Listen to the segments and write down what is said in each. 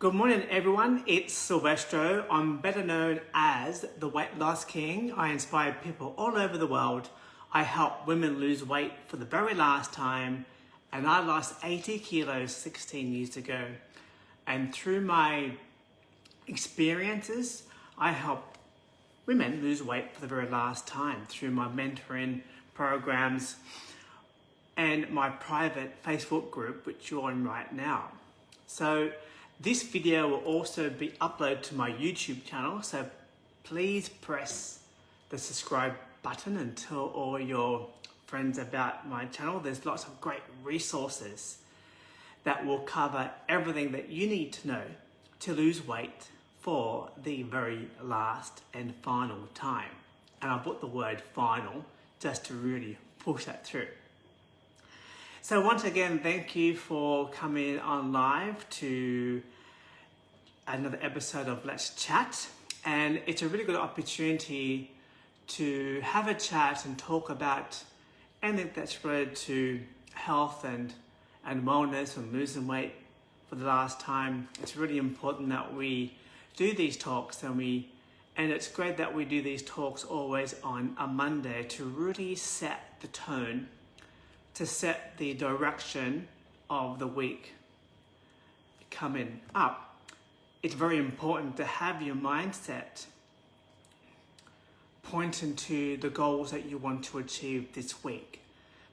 Good morning everyone, it's Silvestro. I'm better known as the Weight Loss King. I inspire people all over the world. I help women lose weight for the very last time and I lost 80 kilos 16 years ago. And through my experiences, I help women lose weight for the very last time through my mentoring programs and my private Facebook group, which you're in right now. So this video will also be uploaded to my YouTube channel, so please press the subscribe button and tell all your friends about my channel. There's lots of great resources that will cover everything that you need to know to lose weight for the very last and final time. And I put the word final just to really push that through. So once again, thank you for coming on live to another episode of Let's Chat. And it's a really good opportunity to have a chat and talk about anything that's related to health and, and wellness and losing weight for the last time. It's really important that we do these talks and we and it's great that we do these talks always on a Monday to really set the tone to set the direction of the week coming up. It's very important to have your mindset pointing to the goals that you want to achieve this week,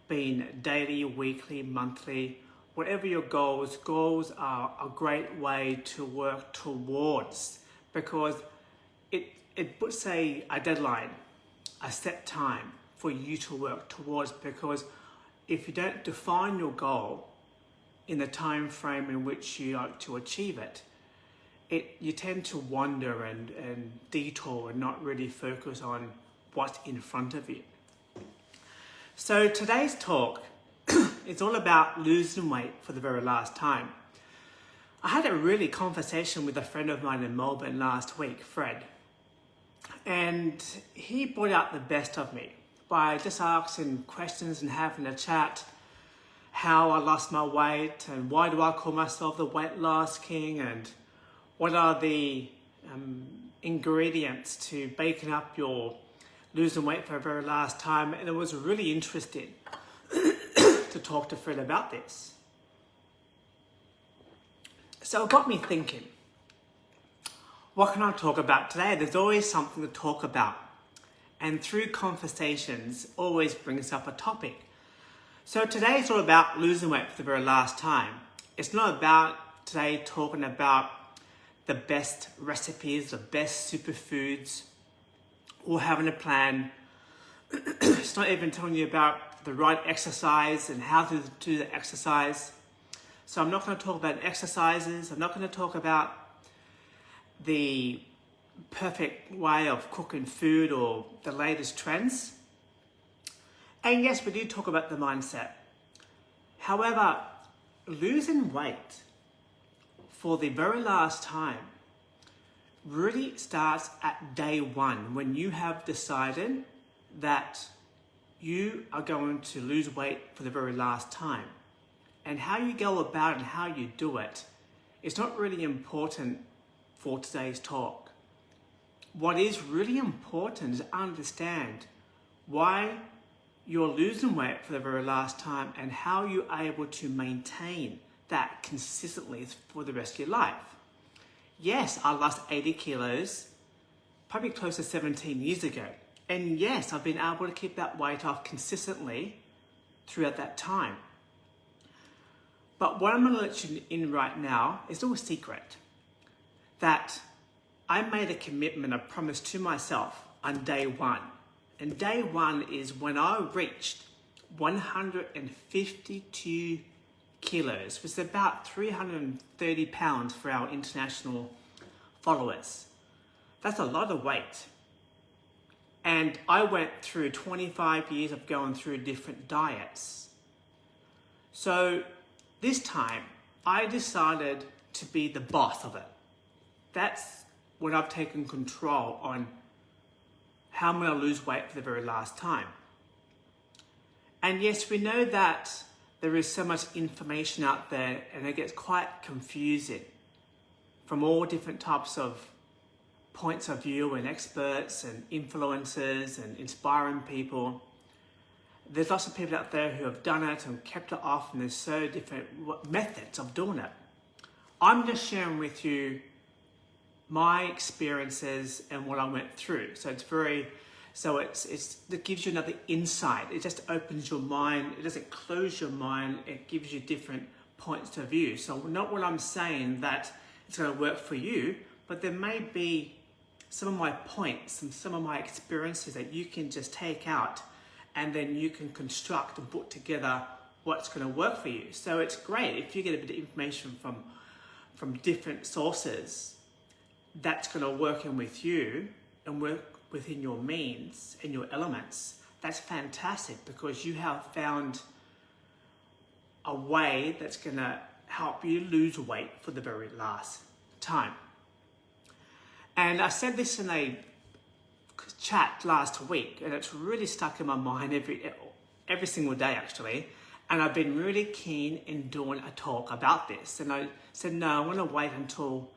being daily, weekly, monthly, whatever your goals, goals are a great way to work towards because it, it puts a, a deadline, a set time for you to work towards because if you don't define your goal in the time frame in which you like to achieve it, it you tend to wander and, and detour and not really focus on what's in front of you. So today's talk is all about losing weight for the very last time. I had a really conversation with a friend of mine in Melbourne last week, Fred, and he brought out the best of me by just asking questions and having a chat how I lost my weight and why do I call myself the weight loss king and what are the um, ingredients to baking up your losing weight for the very last time and it was really interesting to talk to Fred about this. So it got me thinking, what can I talk about today? There's always something to talk about and through conversations always brings up a topic. So today is all about losing weight for the very last time. It's not about today talking about the best recipes, the best superfoods, or having a plan. it's not even telling you about the right exercise and how to do the exercise. So I'm not going to talk about exercises. I'm not going to talk about the perfect way of cooking food or the latest trends. And yes, we do talk about the mindset. However, losing weight for the very last time really starts at day one when you have decided that you are going to lose weight for the very last time. And how you go about and how you do it is not really important for today's talk what is really important is understand why you're losing weight for the very last time and how you're able to maintain that consistently for the rest of your life. Yes, I lost 80 kilos, probably close to 17 years ago. And yes, I've been able to keep that weight off consistently throughout that time. But what I'm going to let you in right now is a little secret that I made a commitment, a promise to myself on day one. And day one is when I reached 152 kilos, which is about 330 pounds for our international followers. That's a lot of weight. And I went through 25 years of going through different diets. So this time I decided to be the boss of it. That's when I've taken control on how I'm going to lose weight for the very last time. And yes, we know that there is so much information out there and it gets quite confusing from all different types of points of view and experts and influencers and inspiring people. There's lots of people out there who have done it and kept it off and there's so different methods of doing it. I'm just sharing with you my experiences and what I went through. So it's very, so it's, it's, it gives you another insight. It just opens your mind. It doesn't close your mind. It gives you different points of view. So not what I'm saying that it's going to work for you, but there may be some of my points and some of my experiences that you can just take out and then you can construct and put together what's going to work for you. So it's great if you get a bit of information from, from different sources that's going to work in with you and work within your means and your elements. That's fantastic because you have found a way that's going to help you lose weight for the very last time. And I said this in a chat last week, and it's really stuck in my mind every every single day actually. And I've been really keen in doing a talk about this. And I said, no, I want to wait until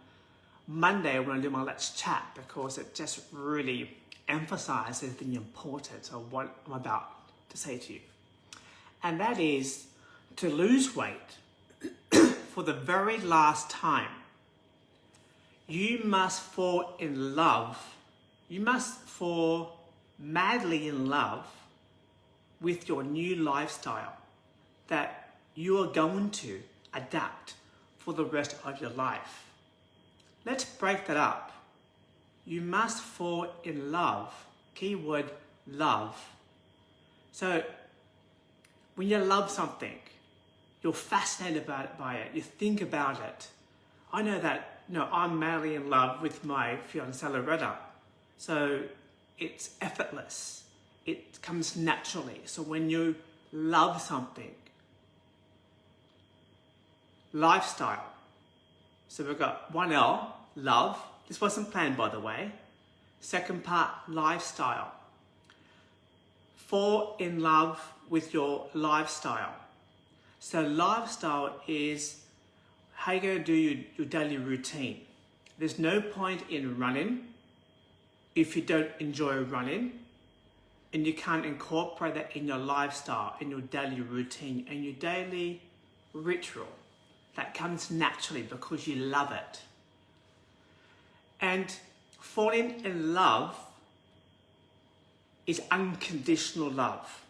Monday when I do my Let's Chat because it just really emphasizes the importance of what I'm about to say to you. And that is to lose weight for the very last time you must fall in love. You must fall madly in love with your new lifestyle that you are going to adapt for the rest of your life. Let's break that up. You must fall in love. Keyword love. So when you love something, you're fascinated by it, by it, you think about it. I know that no, I'm madly in love with my fiancée Loretta. So it's effortless. It comes naturally. So when you love something, lifestyle. So we've got one L, love. This wasn't planned by the way. Second part, lifestyle. Fall in love with your lifestyle. So lifestyle is how you're going to do your, your daily routine. There's no point in running if you don't enjoy running and you can't incorporate that in your lifestyle, in your daily routine, and your daily ritual. That comes naturally because you love it. And falling in love is unconditional love.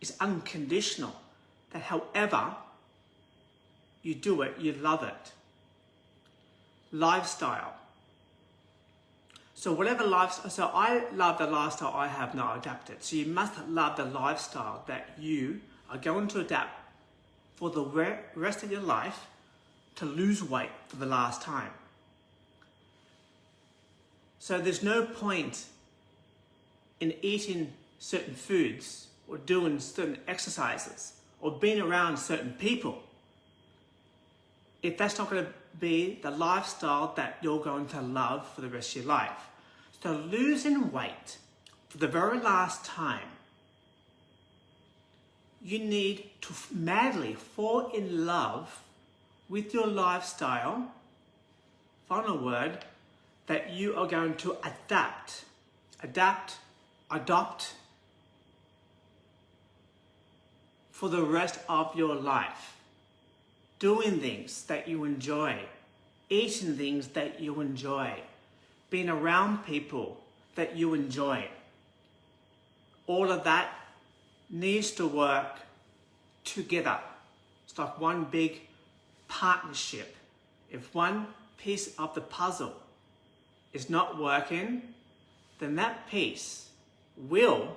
It's unconditional. That however, you do it, you love it. Lifestyle. So whatever lifestyle, so I love the lifestyle I have now adapted. So you must love the lifestyle that you are going to adapt for the rest of your life to lose weight for the last time. So there's no point in eating certain foods or doing certain exercises or being around certain people if that's not going to be the lifestyle that you're going to love for the rest of your life. So losing weight for the very last time, you need to madly fall in love with your lifestyle, final word, that you are going to adapt, adapt, adopt for the rest of your life doing things that you enjoy, eating things that you enjoy, being around people that you enjoy. All of that needs to work together. It's like one big partnership. If one piece of the puzzle is not working, then that piece will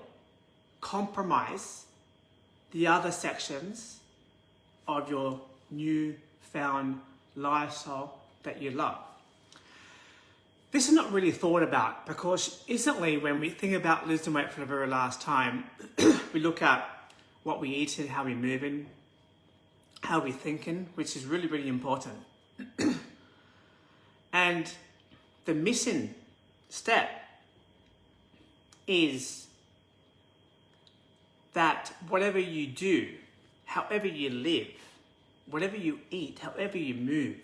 compromise the other sections of your new found lifestyle that you love. This is not really thought about because instantly when we think about losing weight for the very last time, we look at what we eat and how we're moving, how we're thinking, which is really, really important. and the missing step is that whatever you do, however you live, whatever you eat, however you move,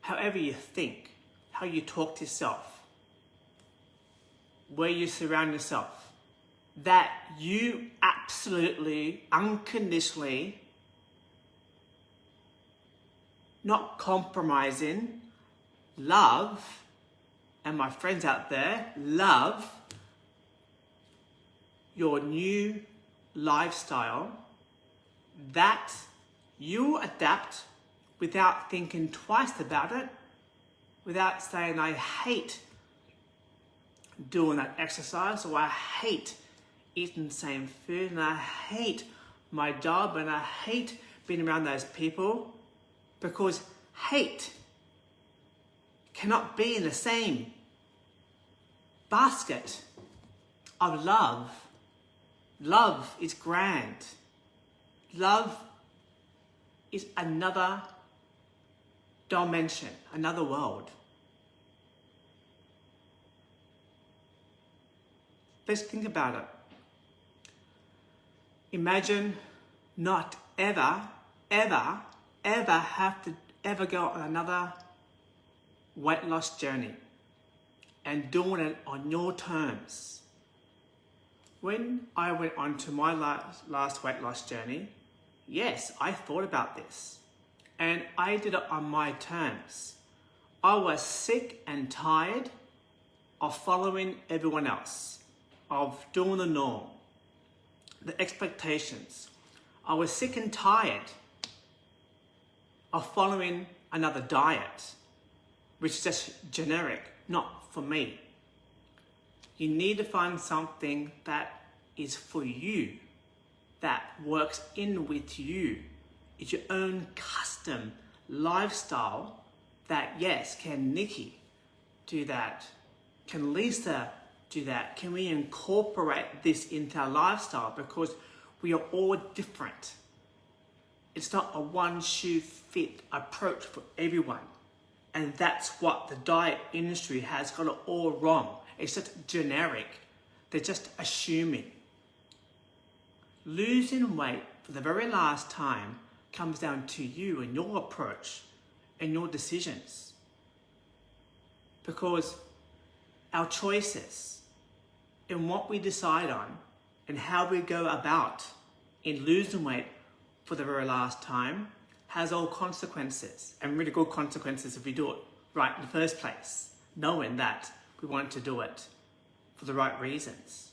however you think, how you talk to yourself, where you surround yourself, that you absolutely, unconditionally, not compromising, love, and my friends out there, love your new lifestyle that you adapt without thinking twice about it, without saying, I hate doing that exercise, or I hate eating the same food, and I hate my job, and I hate being around those people, because hate cannot be in the same basket of love. Love is grand. Love is another dimension, another world. Let's think about it. Imagine not ever, ever, ever have to ever go on another weight loss journey and doing it on your terms. When I went on to my last, last weight loss journey, yes, I thought about this and I did it on my terms. I was sick and tired of following everyone else, of doing the norm, the expectations. I was sick and tired of following another diet, which is just generic, not for me. You need to find something that is for you, that works in with you. It's your own custom lifestyle that, yes, can Nikki do that? Can Lisa do that? Can we incorporate this into our lifestyle? Because we are all different. It's not a one shoe fit approach for everyone. And that's what the diet industry has got it all wrong. It's just generic. They're just assuming. Losing weight for the very last time comes down to you and your approach and your decisions. Because our choices and what we decide on and how we go about in losing weight for the very last time has all consequences and really good consequences if we do it right in the first place, knowing that we want to do it for the right reasons.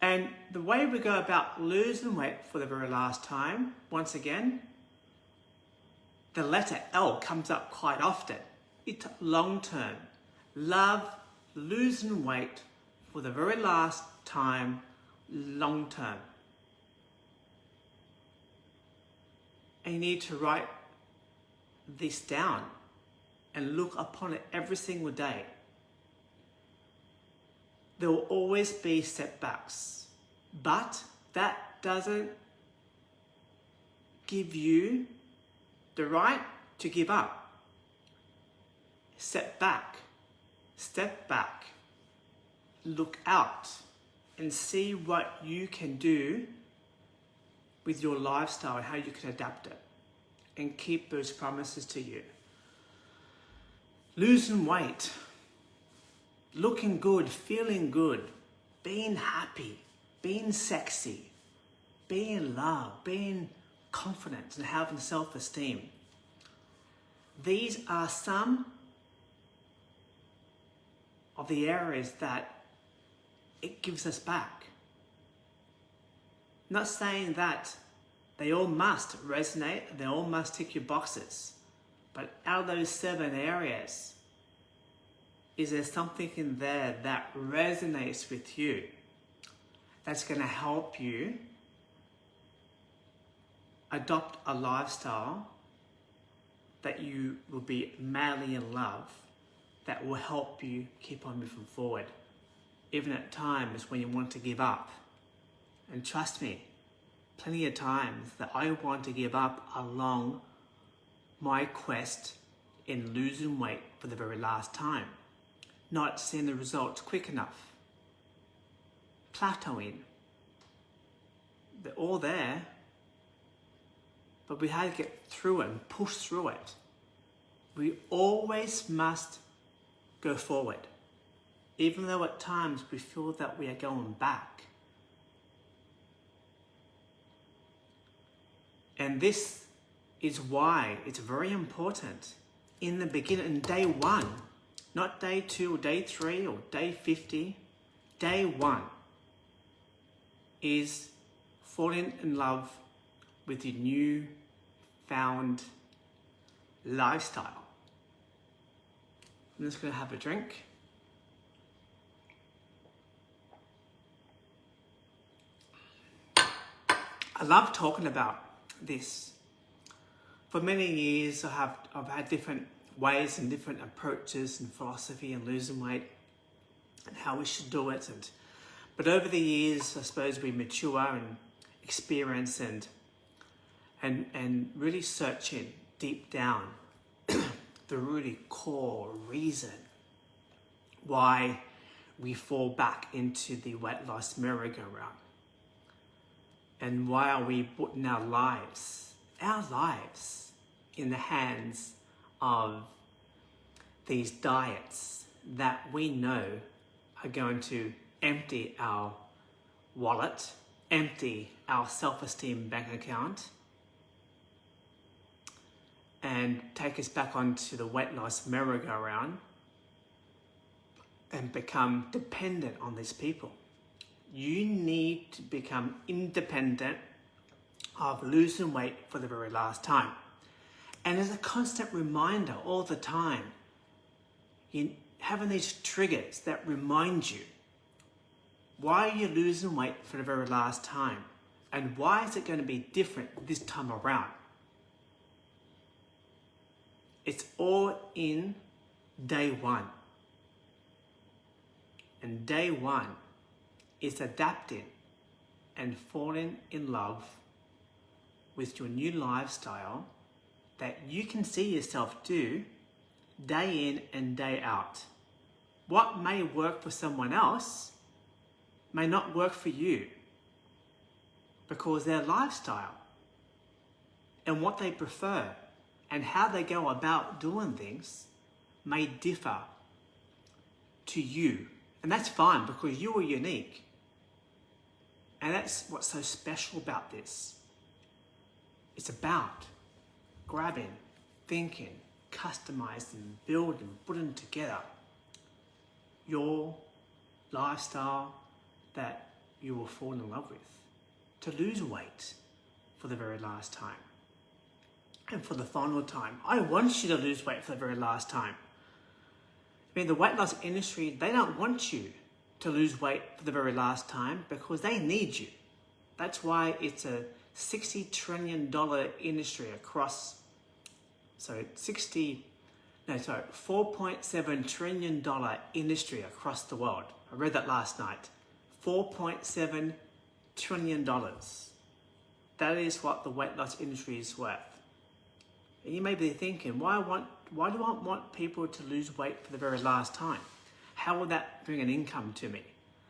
And the way we go about losing weight for the very last time, once again, the letter L comes up quite often. It's long term. Love losing weight for the very last time, long term. And you need to write this down and look upon it every single day there will always be setbacks, but that doesn't give you the right to give up. Step back, step back, look out and see what you can do with your lifestyle and how you can adapt it and keep those promises to you. Losing weight looking good, feeling good, being happy, being sexy, being loved, being confident and having self-esteem. These are some of the areas that it gives us back. Not saying that they all must resonate, they all must tick your boxes, but out of those seven areas, is there something in there that resonates with you that's going to help you adopt a lifestyle that you will be madly in love that will help you keep on moving forward even at times when you want to give up and trust me plenty of times that I want to give up along my quest in losing weight for the very last time not seeing the results quick enough. Plateauing. They're all there, but we had to get through it and push through it. we always must go forward, even though at times we feel that we are going back. And this is why it's very important in the beginning, in day one, not day two or day three or day 50, day one is falling in love with your new found lifestyle. I'm just going to have a drink. I love talking about this. For many years, I have I've had different ways and different approaches and philosophy and losing weight and how we should do it. And but over the years, I suppose we mature and experience and and and really searching deep down the really core reason why we fall back into the weight loss merry-go-round. And why are we putting our lives, our lives, in the hands of these diets that we know are going to empty our wallet, empty our self-esteem bank account, and take us back onto the weight loss merry-go-round and become dependent on these people. You need to become independent of losing weight for the very last time. And as a constant reminder all the time, you having these triggers that remind you why are you losing weight for the very last time? And why is it going to be different this time around? It's all in day one. And day one is adapting and falling in love with your new lifestyle that you can see yourself do day in and day out. What may work for someone else may not work for you because their lifestyle and what they prefer and how they go about doing things may differ to you. And that's fine because you are unique. And that's what's so special about this. It's about grabbing, thinking, customizing, building, putting together your lifestyle that you will fall in love with. To lose weight for the very last time and for the final time. I want you to lose weight for the very last time. I mean, the weight loss industry, they don't want you to lose weight for the very last time because they need you. That's why it's a $60 trillion industry across, so 60, no, sorry, $4.7 trillion industry across the world. I read that last night. $4.7 trillion. That is what the weight loss industry is worth. And you may be thinking, why, want, why do I want people to lose weight for the very last time? How will that bring an income to me?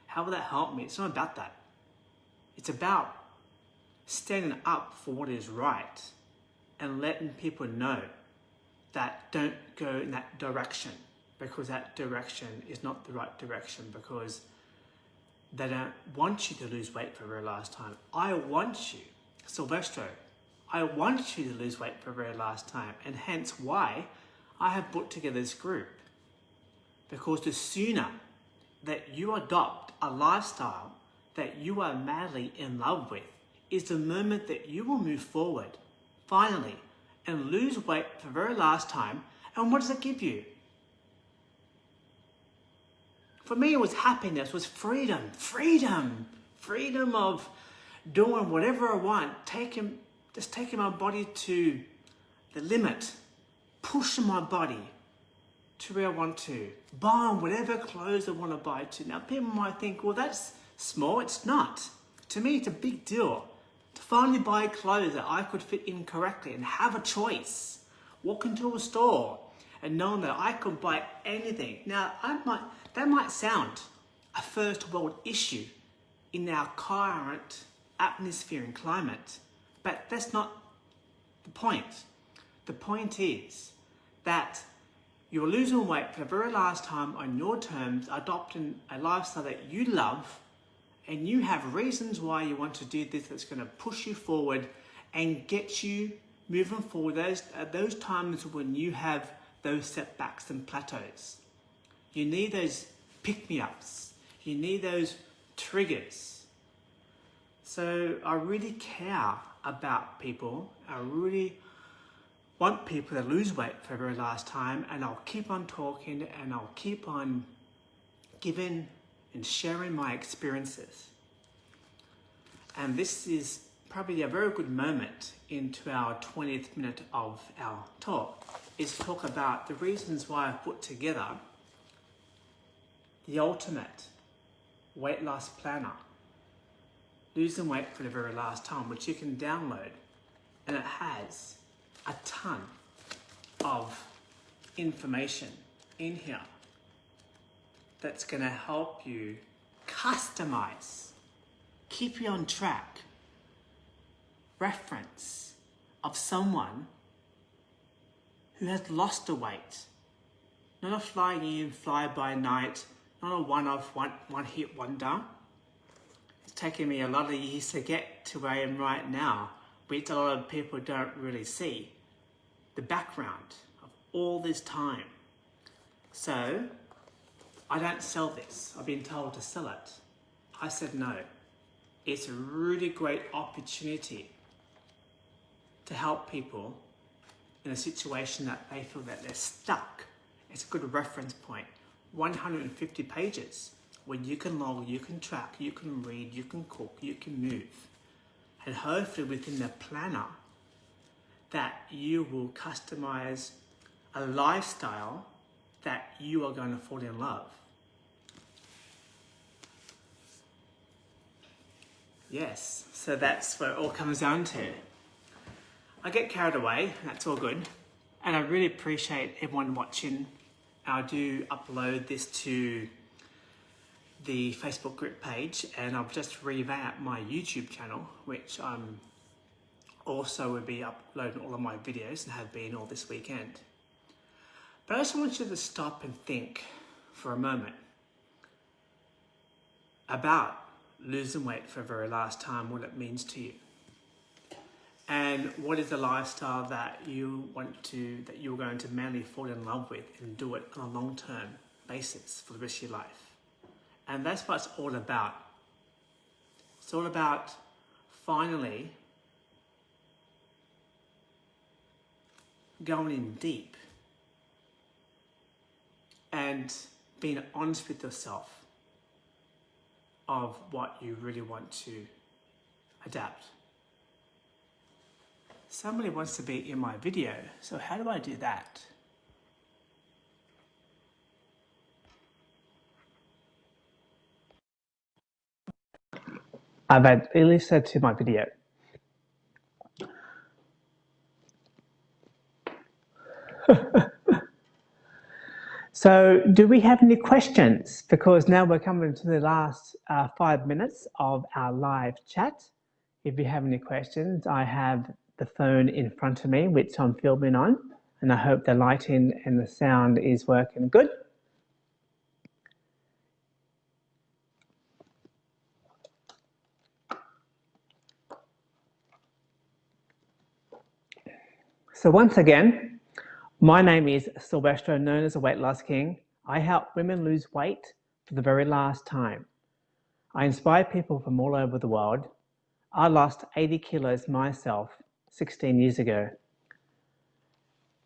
How will that help me? It's not about that. It's about standing up for what is right and letting people know that don't go in that direction because that direction is not the right direction because they don't want you to lose weight for the very last time. I want you, Silvestro, I want you to lose weight for the very last time, and hence why I have put together this group. Because the sooner that you adopt a lifestyle that you are madly in love with, is the moment that you will move forward, finally, and lose weight for the very last time. And what does it give you? For me, it was happiness, was freedom, freedom, freedom of doing whatever I want, taking just taking my body to the limit, pushing my body to where I want to, buying whatever clothes I want to buy to. Now, people might think, well, that's small. It's not. To me, it's a big deal to finally buy clothes that I could fit in correctly and have a choice. Walk into a store and knowing that I could buy anything. Now, I might, that might sound a first world issue in our current atmosphere and climate. But that's not the point. The point is that you're losing weight for the very last time on your terms, adopting a lifestyle that you love, and you have reasons why you want to do this that's going to push you forward and get you moving forward those those times when you have those setbacks and plateaus. You need those pick-me-ups. You need those triggers. So I really care about people. I really want people to lose weight for the very last time and I'll keep on talking and I'll keep on giving and sharing my experiences. And this is probably a very good moment into our 20th minute of our talk is to talk about the reasons why I've put together the ultimate weight loss planner losing weight for the very last time which you can download and it has a ton of information in here that's going to help you customize keep you on track reference of someone who has lost the weight. Not a flying in, fly by night, not a one-off, one, one hit wonder. It's taken me a lot of years to get to where I am right now, which a lot of people don't really see. The background of all this time. So, I don't sell this. I've been told to sell it. I said no. It's a really great opportunity to help people in a situation that they feel that they're stuck. It's a good reference point. 150 pages where you can log, you can track, you can read, you can cook, you can move. And hopefully within the planner that you will customize a lifestyle that you are going to fall in love. Yes, so that's what it all comes down to. I get carried away, that's all good. And I really appreciate everyone watching. I do upload this to the Facebook group page and I've just revamped my YouTube channel, which I'm also will be uploading all of my videos and have been all this weekend. But I just want you to stop and think for a moment about losing weight for the very last time, what it means to you and what is the lifestyle that you want to that you're going to manly fall in love with and do it on a long-term basis for the rest of your life and that's what it's all about it's all about finally going in deep and being honest with yourself of what you really want to adapt Somebody wants to be in my video, so how do I do that? I've added Elisa to my video. so do we have any questions? Because now we're coming to the last uh, five minutes of our live chat. If you have any questions, I have the phone in front of me, which I'm filming on, and I hope the lighting and the sound is working good. So once again, my name is Silvestro, known as a Weight Loss King. I help women lose weight for the very last time. I inspire people from all over the world. I lost 80 kilos myself 16 years ago.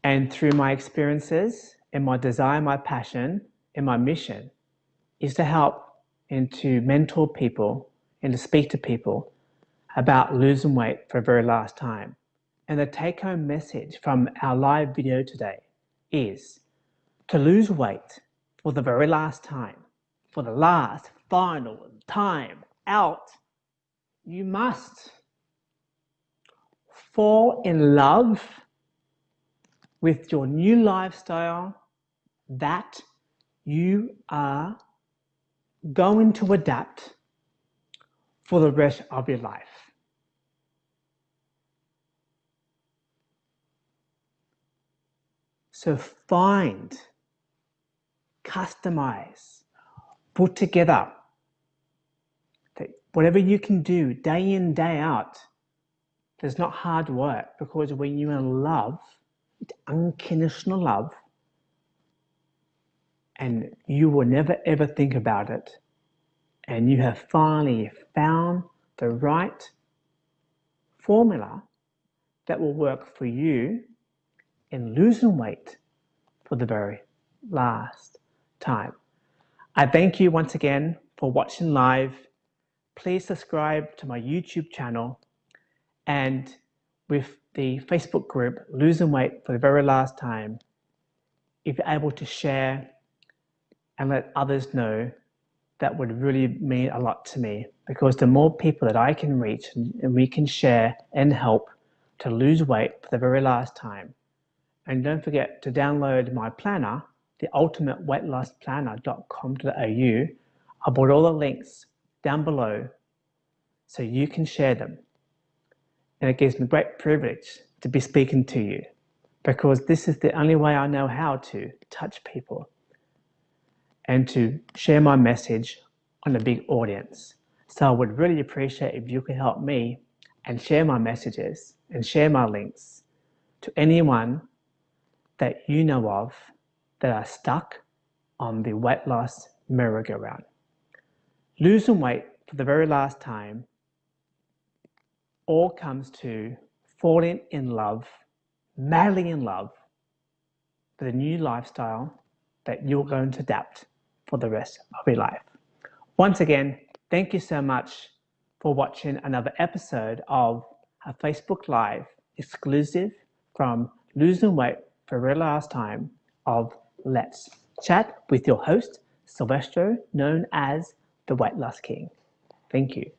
And through my experiences and my desire, my passion, and my mission is to help and to mentor people and to speak to people about losing weight for the very last time. And the take home message from our live video today is to lose weight for the very last time, for the last final time out, you must fall in love with your new lifestyle that you are going to adapt for the rest of your life. So find, customize, put together. Whatever you can do day in, day out, there's not hard work because when you're in love, it's unconditional love, and you will never ever think about it, and you have finally found the right formula that will work for you in losing weight for the very last time. I thank you once again for watching live. Please subscribe to my YouTube channel and with the Facebook group Losing Weight for the Very Last Time, if you're able to share and let others know, that would really mean a lot to me because the more people that I can reach and we can share and help to lose weight for the very last time. And don't forget to download my planner, the ultimate weight loss planner.com.au. I put all the links down below so you can share them. And it gives me great privilege to be speaking to you because this is the only way I know how to touch people and to share my message on a big audience. So I would really appreciate if you could help me and share my messages and share my links to anyone that you know of that are stuck on the weight loss merry-go-round. Losing weight for the very last time all comes to falling in love, madly in love with a new lifestyle that you're going to adapt for the rest of your life. Once again, thank you so much for watching another episode of a Facebook Live exclusive from Losing Weight for the last time of Let's Chat with your host, Silvestro, known as the Weight Loss King. Thank you.